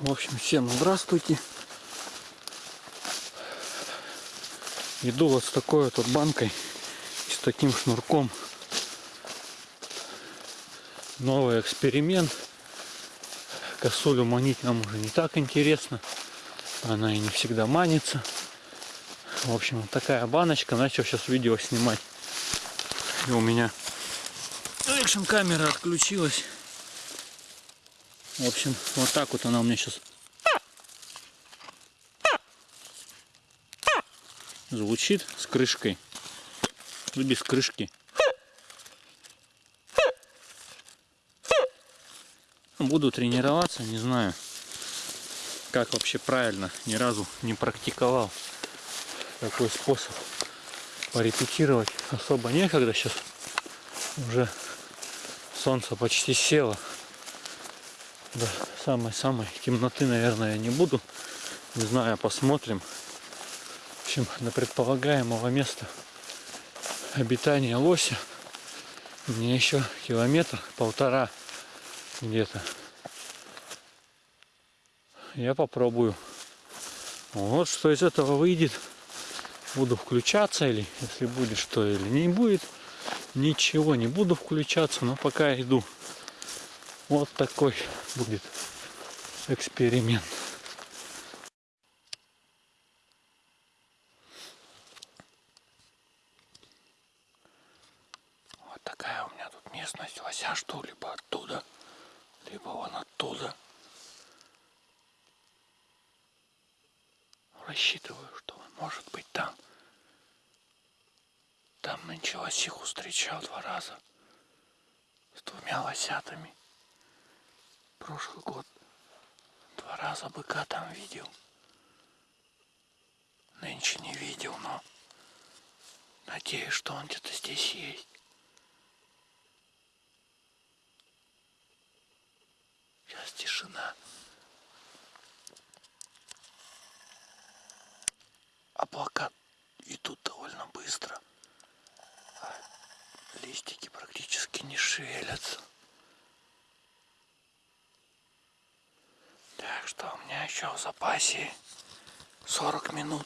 В общем, всем здравствуйте. Иду вот с такой вот банкой и с таким шнурком. Новый эксперимент. Косулю манить нам уже не так интересно. Она и не всегда манится. В общем, вот такая баночка. Начал сейчас видео снимать. И у меня экшн камера отключилась. В общем, вот так вот она у меня сейчас звучит с крышкой. Или без крышки. Буду тренироваться, не знаю, как вообще правильно. Ни разу не практиковал такой способ порепетировать. Особо некогда сейчас. Уже солнце почти село. До самой-самой темноты, наверное, я не буду. Не знаю, посмотрим. В общем, до предполагаемого места обитания лося мне еще километр, полтора где-то. Я попробую. Вот что из этого выйдет. Буду включаться или если будет что или не будет. Ничего не буду включаться, но пока иду. Вот такой будет эксперимент. Вот такая у меня тут местность. Лося что либо оттуда, либо вон оттуда. Рассчитываю, что он может быть там. Там нынче лосиху встречал два раза с двумя лосятами прошлый год. Два раза быка там видел. Нынче не видел, но надеюсь, что он где-то здесь есть. Сейчас тишина. Облака идут довольно быстро. А листики практически не шевелятся. что у меня еще в запасе 40 минут.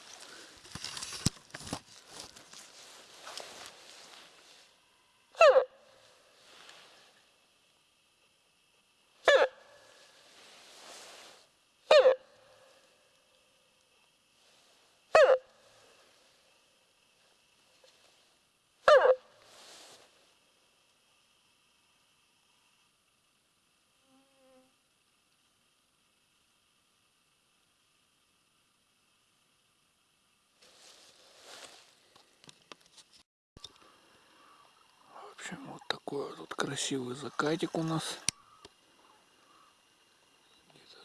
общем, вот такой тут красивый закатик у нас.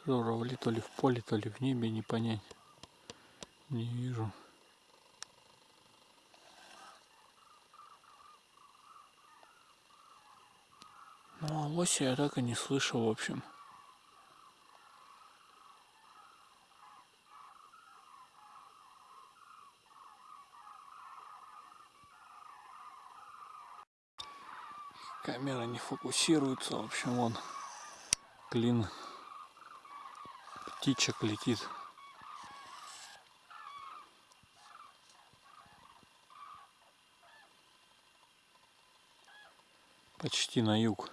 Журавли то ли в поле, то ли в небе, не понять. Не вижу. Ну а лося я так и не слышал, в общем. Камера не фокусируется. В общем, он клин птичек летит. Почти на юг.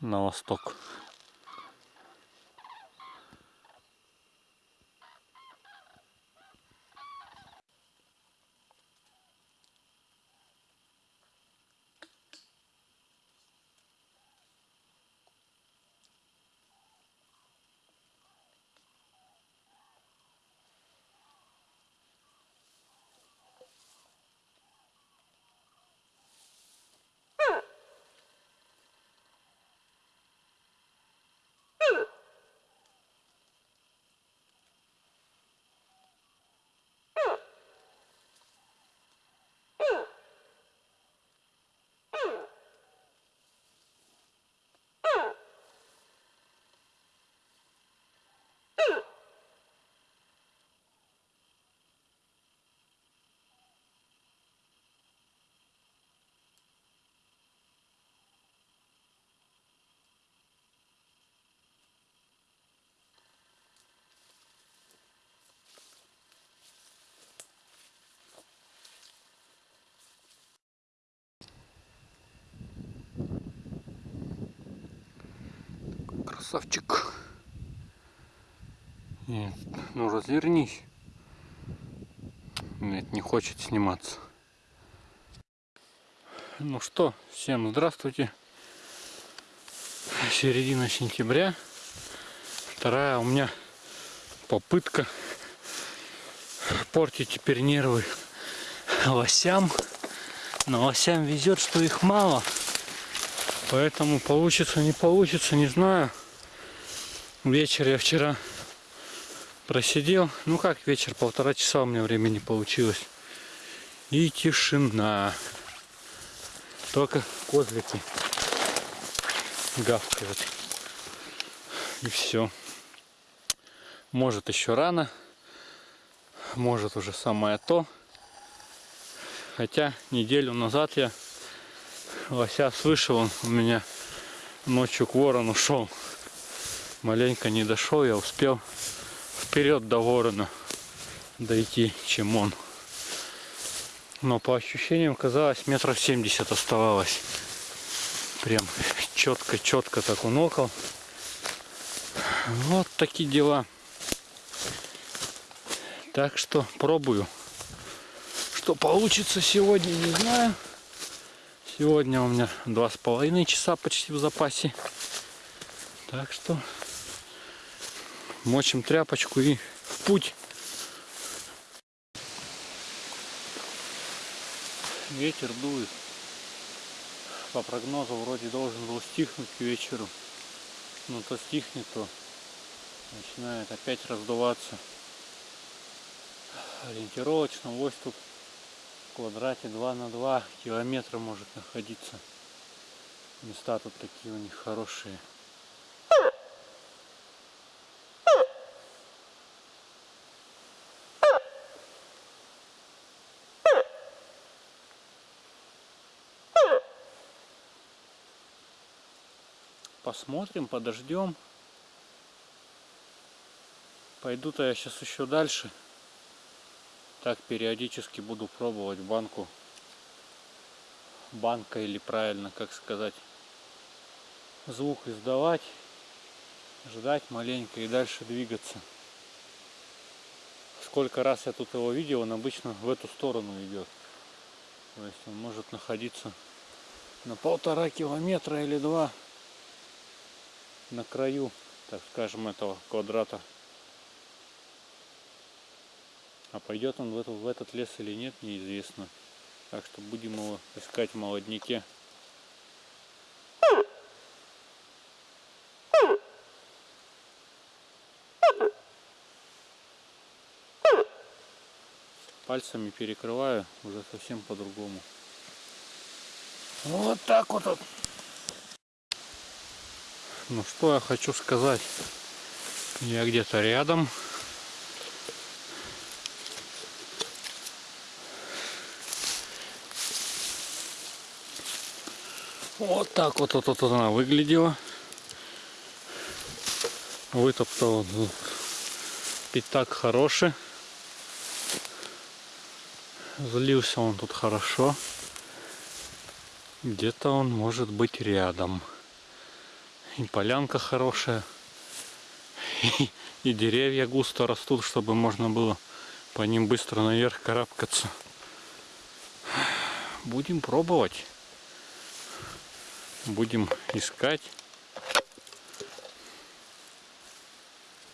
На восток. Красавчик. Нет, ну развернись. Нет, не хочет сниматься. Ну что, всем здравствуйте. Середина сентября. Вторая у меня попытка портить теперь нервы лосям. Но лосям везет, что их мало. Поэтому получится, не получится, не знаю. Вечер я вчера просидел. Ну как вечер, полтора часа у меня времени получилось. И тишина. Только козлики гавкают. И все. Может еще рано. Может уже самое то. Хотя неделю назад я лося он у меня ночью к ворону шел. Маленько не дошел, я успел вперед до ворона дойти, чем он. Но по ощущениям казалось метров 70 оставалось. Прям четко-четко так он окол. Вот такие дела. Так что пробую. Что получится сегодня, не знаю. Сегодня у меня два с половиной часа почти в запасе. Так что мочим тряпочку и в путь. Ветер дует. По прогнозу вроде должен был стихнуть к вечеру. Но то стихнет, то начинает опять раздуваться. Ориентировочно ось тут в квадрате 2 на 2 километра может находиться. Места тут такие у них хорошие. Посмотрим, подождем. Пойду-то я сейчас еще дальше. Так периодически буду пробовать банку. Банка или правильно, как сказать. Звук издавать. Ждать маленько и дальше двигаться. Сколько раз я тут его видел, он обычно в эту сторону идет. То есть он может находиться на полтора километра или два на краю, так скажем, этого квадрата. А пойдет он в, эту, в этот лес или нет, неизвестно. Так что будем его искать в молодняке. Пальцами перекрываю уже совсем по-другому. Вот так вот. Ну что я хочу сказать. Я где-то рядом. Вот так вот, вот, вот она выглядела. Вытоптал пятак хороший. Залился он тут хорошо. Где-то он может быть рядом. И полянка хорошая. И, и деревья густо растут, чтобы можно было по ним быстро наверх карабкаться. Будем пробовать. Будем искать.